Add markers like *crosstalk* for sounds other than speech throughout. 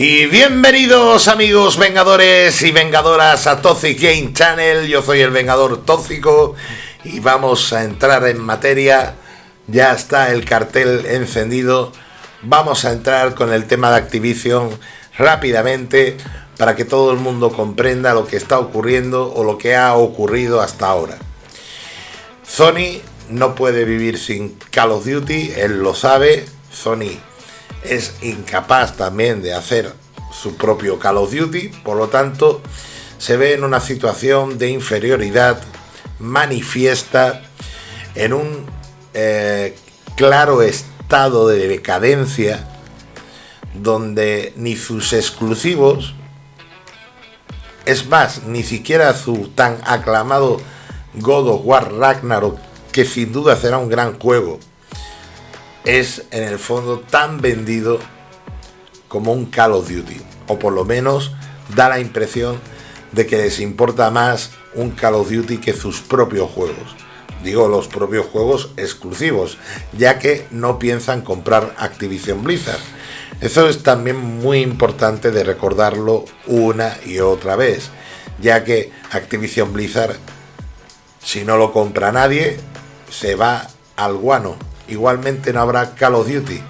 Y bienvenidos amigos vengadores y vengadoras a Toxic Game Channel, yo soy el Vengador Tóxico y vamos a entrar en materia, ya está el cartel encendido, vamos a entrar con el tema de Activision rápidamente para que todo el mundo comprenda lo que está ocurriendo o lo que ha ocurrido hasta ahora. Sony no puede vivir sin Call of Duty, él lo sabe, Sony es incapaz también de hacer su propio Call of Duty, por lo tanto se ve en una situación de inferioridad manifiesta, en un eh, claro estado de decadencia, donde ni sus exclusivos, es más, ni siquiera su tan aclamado God of War Ragnarok, que sin duda será un gran juego, es en el fondo tan vendido como un Call of Duty. O por lo menos da la impresión de que les importa más un Call of Duty que sus propios juegos. Digo los propios juegos exclusivos, ya que no piensan comprar Activision Blizzard. Eso es también muy importante de recordarlo una y otra vez, ya que Activision Blizzard, si no lo compra nadie, se va al guano igualmente no habrá Call of Duty,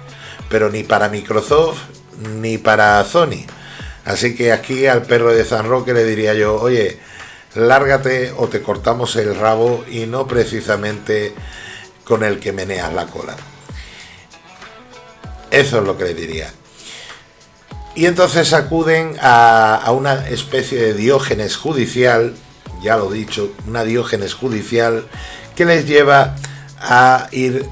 pero ni para Microsoft ni para Sony. Así que aquí al perro de San Roque le diría yo, oye, lárgate o te cortamos el rabo y no precisamente con el que meneas la cola. Eso es lo que le diría. Y entonces acuden a, a, una especie de diógenes judicial, ya lo he dicho, una diógenes judicial que les lleva a ir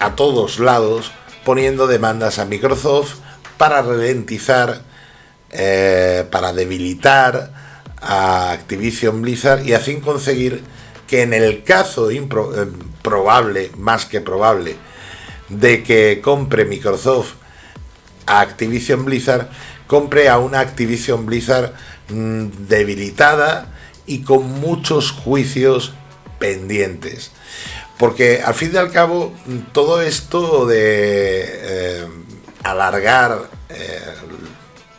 a todos lados poniendo demandas a Microsoft para ralentizar, eh, para debilitar a Activision Blizzard y así conseguir que en el caso eh, probable, más que probable, de que compre Microsoft a Activision Blizzard, compre a una Activision Blizzard mm, debilitada y con muchos juicios pendientes. Porque al fin y al cabo, todo esto de eh, alargar eh,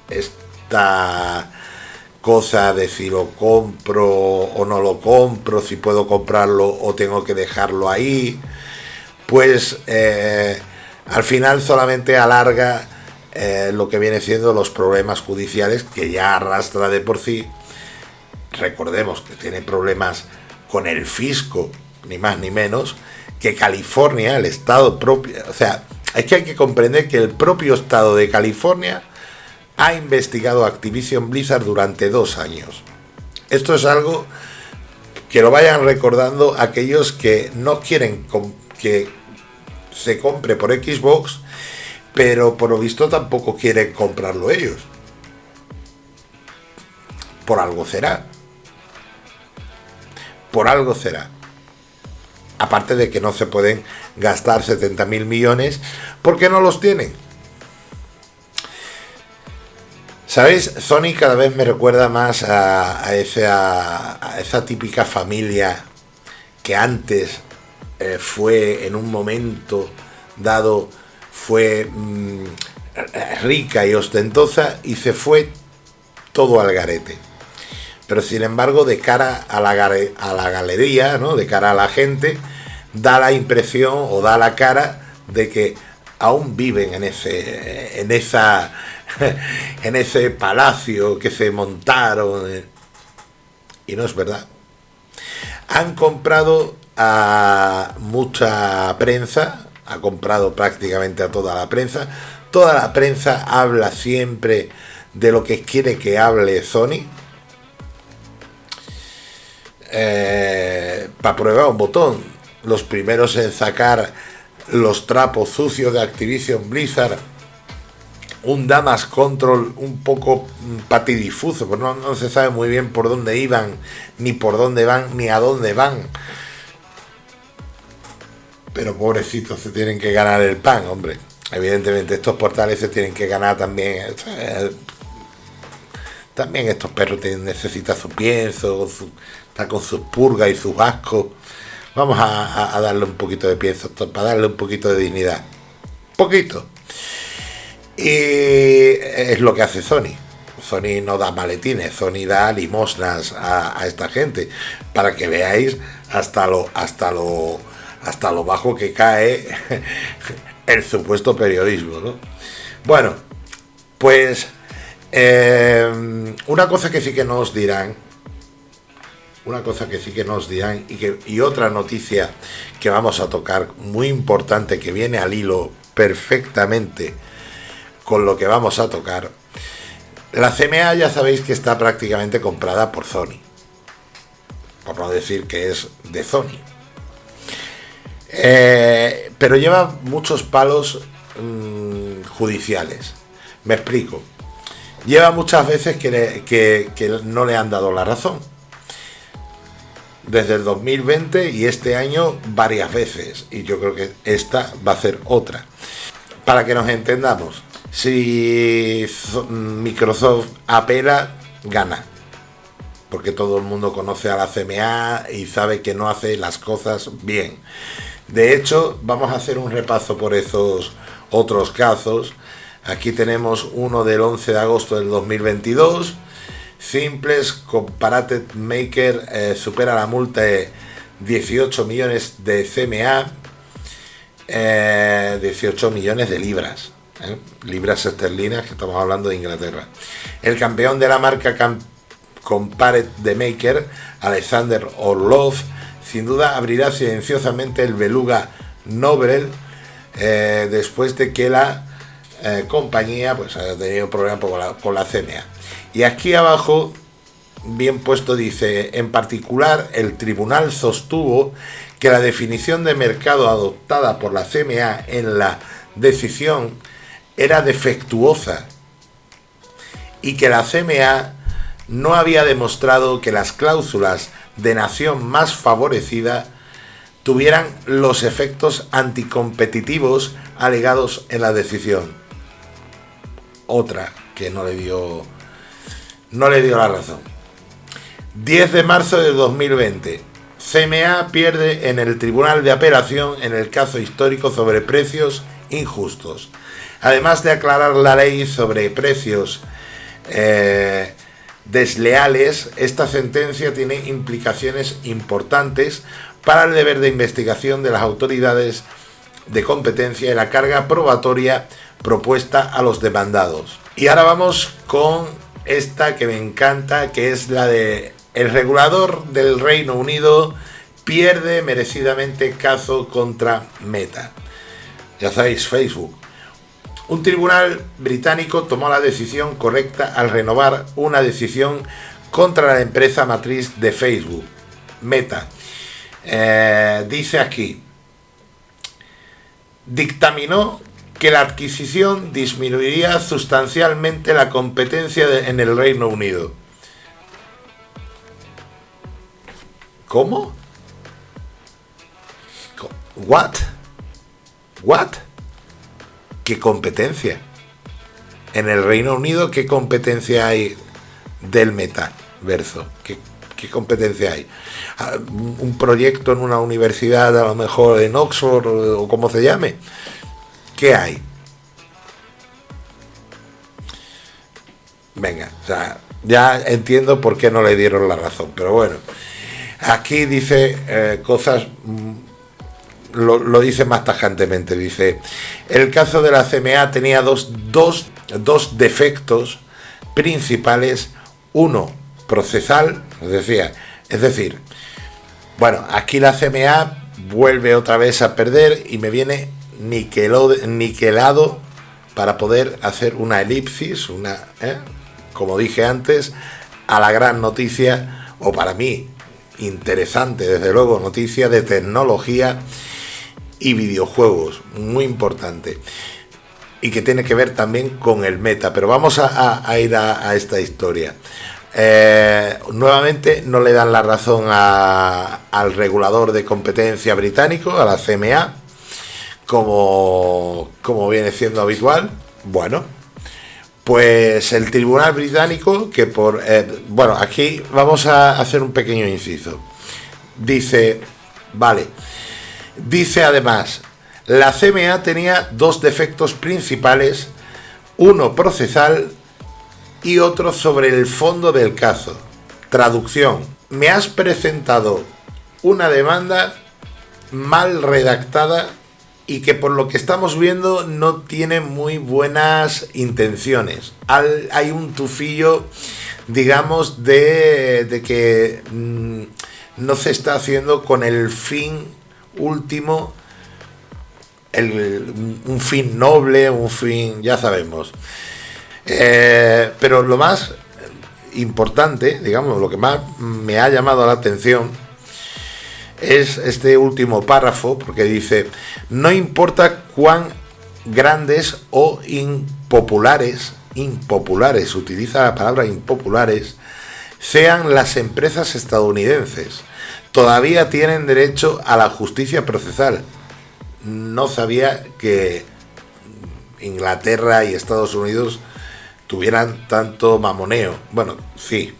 esta cosa de si lo compro o no lo compro, si puedo comprarlo o tengo que dejarlo ahí, pues eh, al final solamente alarga lo que viene siendo los problemas judiciales que ya arrastra de por sí. Recordemos que tiene problemas con el fisco ni más ni menos, que California, el estado propio, o sea, es que hay que comprender que el propio estado de California ha investigado Activision Blizzard durante dos años. Esto es algo que lo vayan recordando aquellos que no quieren que se compre por Xbox, pero por lo visto tampoco quieren comprarlo ellos. Por algo será. Por algo será aparte de que no se pueden gastar 70 mil millones porque no los tienen. ¿Sabéis? Sony cada vez me recuerda más a, esa, típica familia que antes eh, fue en un momento dado fue mm, rica y ostentosa y se fue todo al garete pero sin embargo de cara a la, a la galería, ¿no? de cara a la gente, da la impresión o da la cara de que aún viven en ese, en esa, *laughs* en ese palacio que se montaron. Eh, y no es verdad. Han comprado a mucha prensa, ha comprado prácticamente a toda la prensa. Toda la prensa habla siempre de lo que quiere que hable Sony, eh, para prueba un botón. Los primeros en sacar los trapos sucios de Activision Blizzard. Un Damas Control un poco patidifuso, pues no, no se sabe muy bien por dónde iban, ni por dónde van, ni a dónde van. Pero pobrecitos se tienen que ganar el pan, hombre. Evidentemente estos portales se tienen que ganar también. También estos perros necesitan su pienso, su, está con sus purgas y sus ascos. Vamos a, darle un poquito de pienso para darle un poquito de dignidad. Poquito. Y es lo que hace Sony. Sony no da maletines, Sony da limosnas a, esta gente para que veáis hasta lo hasta lo hasta lo bajo que cae *laughs* el supuesto periodismo, ¿no? Bueno, pues eh, una cosa que sí que nos dirán, una cosa que sí que nos dirán y, otra noticia que vamos a tocar muy importante que viene al hilo perfectamente con lo que vamos a tocar. La CMA ya sabéis que está prácticamente comprada por Sony, por no decir que es de Sony. Eh, pero lleva muchos palos mm, judiciales. Me explico. Lleva muchas veces que no le han dado la razón. Desde el 2020 y este año varias veces. Y yo creo que esta va a ser otra. Para que nos entendamos, si Microsoft apela, gana. Porque todo el mundo conoce a la CMA y sabe que no hace las cosas bien. De hecho, vamos a hacer un repaso por esos otros casos. Aquí tenemos uno del 11 de agosto del 2022. Simples Comparated Maker eh, supera la multa de 18 millones de CMA, 18 eh, millones de libras, eh, libras esterlinas, que estamos hablando de Inglaterra. El campeón de la marca Compared the Maker, Alexander Orlov, sin duda abrirá silenciosamente el Beluga Nobel después de que la compañía pues haya tenido problemas con con la CMA. Y aquí abajo, bien puesto, dice, en particular, el tribunal sostuvo que la definición de mercado adoptada por la CMA en la decisión era defectuosa y que la CMA no había demostrado que las cláusulas de nación más favorecida tuvieran los efectos anticompetitivos alegados en la decisión. Otra que no le dio no le dio la razón. 10 de marzo de 2020. CMA pierde en el Tribunal de Apelación en el caso histórico sobre precios injustos. Además de aclarar la ley sobre precios eh, desleales, esta sentencia tiene implicaciones importantes para el deber de investigación de las autoridades de competencia y la carga probatoria propuesta a los demandados. Y ahora vamos con esta que me encanta, que es la de el regulador del Reino Unido pierde merecidamente caso contra Meta. Ya sabéis, Facebook. Un tribunal británico tomó la decisión correcta al renovar una decisión contra la empresa matriz de Facebook, Meta. Eh, dice aquí, dictaminó que la adquisición disminuiría sustancialmente la competencia en el Reino Unido. ¿Cómo? ¿What? ¿What? ¿Qué competencia? En el Reino Unido, ¿qué competencia hay del metaverso? ¿Qué, ¿Qué competencia hay? Ah, ¿Un proyecto en una universidad, a lo mejor en Oxford o como se llame? ¿Qué hay? Venga, ya entiendo por qué no le dieron la razón, pero bueno, aquí dice eh, cosas mm, lo, dice más tajantemente. Dice, el caso de la CMA tenía dos, dos, defectos principales. Uno, procesal, decía, es decir, bueno, aquí la CMA vuelve otra vez a perder y me viene niquelado para poder hacer una elipsis, una, ¿eh? como dije antes, a la gran noticia, o para mí, interesante, desde luego, noticia de tecnología y videojuegos, muy importante. Y que tiene que ver también con el meta. Pero vamos a, ir a, esta historia. Eh, nuevamente no le dan la razón al regulador de competencia británico, a la CMA, como, como viene siendo habitual. Bueno, pues el tribunal británico, que por... Eh, bueno, aquí vamos a hacer un pequeño inciso. Dice, vale, Dice además, la CMA tenía dos defectos principales. uno procesal y otro sobre el fondo del caso. Traducción. Me has presentado una demanda mal redactada y que por lo que estamos viendo no tiene muy buenas intenciones. hay un tufillo, digamos, de, que mm, no se está haciendo con el fin último, un fin noble, un fin, ya sabemos. Eh, pero lo más importante, digamos, lo que más me ha llamado la atención es este último párrafo, porque dice, no importa cuán grandes o impopulares, impopulares, utiliza la palabra impopulares, sean las empresas estadounidenses, todavía tienen derecho a la justicia procesal. No sabía que Inglaterra y Estados Unidos tuvieran tanto mamoneo. Bueno, sí,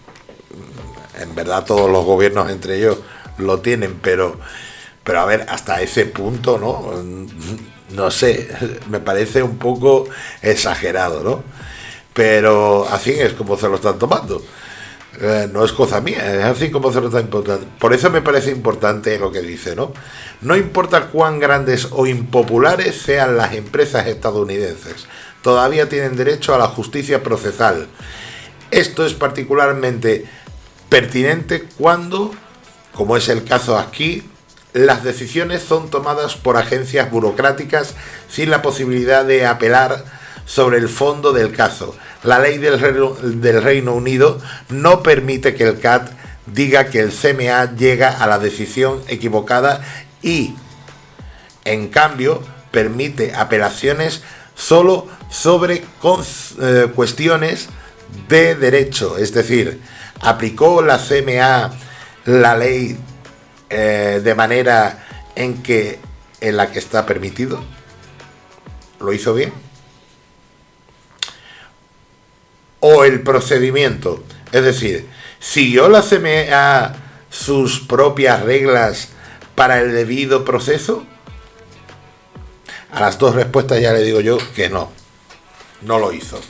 en verdad todos los gobiernos entre ellos lo tienen, pero, pero a ver, hasta ese punto, ¿no? No sé, me parece un poco exagerado, ¿no? Pero así es como se lo están tomando. Eh, no es cosa mía, es así como se lo están importando. Por eso me parece importante lo que dice, ¿no? No importa cuán grandes o impopulares sean las empresas estadounidenses, todavía tienen derecho a la justicia procesal. Esto es particularmente pertinente cuando como es el caso aquí, las decisiones son tomadas por agencias burocráticas sin la posibilidad de apelar sobre el fondo del caso. La ley del Reino, Unido no permite que el CAT diga que el CMA llega a la decisión equivocada y, en cambio, permite apelaciones solo sobre eh, cuestiones de derecho. Es decir, aplicó la CMA la ley eh, de manera en que en la que está permitido? ¿Lo hizo bien? ¿O el procedimiento? Es decir, ¿siguió la CMA sus propias reglas para el debido proceso? A las dos respuestas ya le digo yo que no, no lo hizo.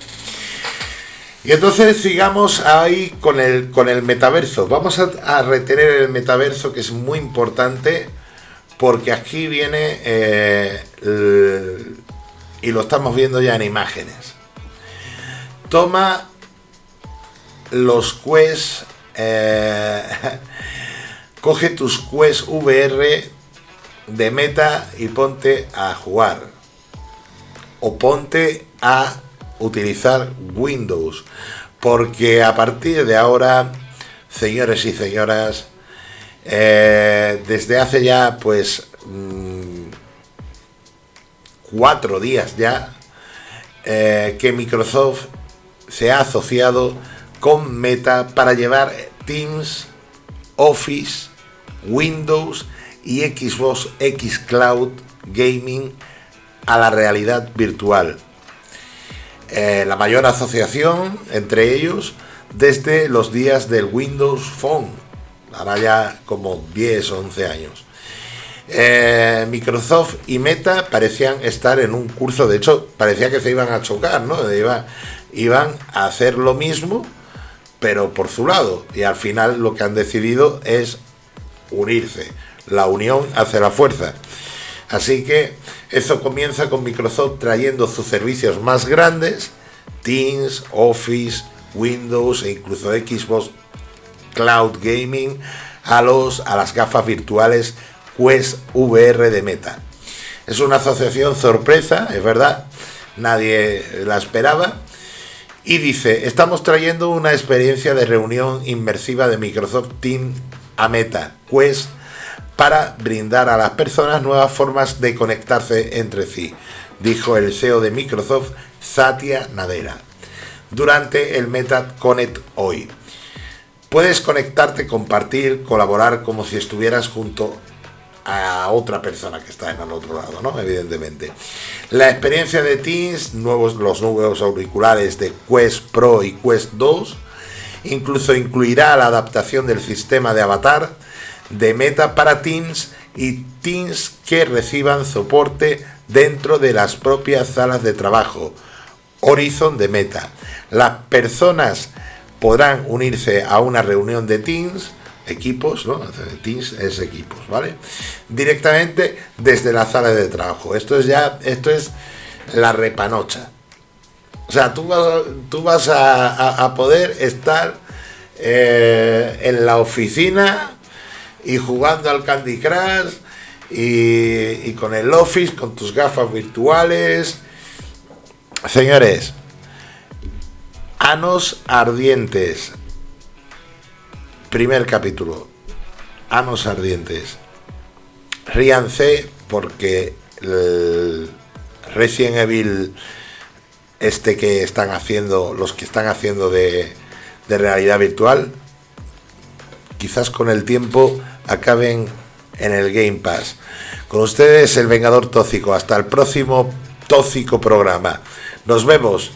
Y entonces sigamos ahí con el, con el metaverso. Vamos a, retener el metaverso que es muy importante porque aquí viene eh, y lo estamos viendo ya en imágenes. Toma los Quest, eh, *laughs* coge tus Quest VR de meta y ponte a jugar. O ponte a utilizar Windows, porque a partir de ahora, señores y señoras, eh, desde hace ya pues mm, cuatro días ya, eh, que Microsoft se ha asociado con Meta para llevar Teams, Office, Windows y Xbox X Cloud Gaming a la realidad virtual. Eh, la mayor asociación entre ellos desde los días del Windows Phone, ahora ya como 10 o 11 años. Eh, Microsoft y Meta parecían estar en un curso, de hecho parecía que se iban a chocar, ¿no? iban a hacer lo mismo, pero por su lado, y al final lo que han decidido es unirse, la unión hace la fuerza. Así que eso comienza con Microsoft trayendo sus servicios más grandes, Teams, Office, Windows e incluso Xbox Cloud Gaming a, los, a las gafas virtuales Quest VR de Meta. Es una asociación sorpresa, es verdad, nadie la esperaba. Y dice, estamos trayendo una experiencia de reunión inmersiva de Microsoft Teams a Meta, Quest para brindar a las personas nuevas formas de conectarse entre sí, dijo el CEO de Microsoft, Satya Nadella, durante el Meta Connect hoy. Puedes conectarte, compartir, colaborar como si estuvieras junto a otra persona que está en el otro lado, ¿no? Evidentemente. La experiencia de Teams, nuevos, los nuevos auriculares de Quest Pro y Quest 2, incluso incluirá la adaptación del sistema de avatar, de Meta para Teams y Teams que reciban soporte dentro de las propias salas de trabajo Horizon de Meta. Las personas podrán unirse a una reunión de Teams, equipos, ¿no? Teams es equipos, ¿vale? Directamente desde la sala de trabajo. Esto es ya, esto es la repanocha. O sea, tú vas, a, tú vas a, poder estar eh, en la oficina y jugando al Candy Crush y, con el Office, con tus gafas virtuales. Señores, Anos Ardientes. Primer capítulo. Anos Ardientes. Ríanse porque el Resident Evil este que están haciendo, los que están haciendo de, de realidad virtual, quizás con el tiempo acaben en el Game Pass. Con ustedes el Vengador Tóxico. Hasta el próximo Tóxico programa. Nos vemos.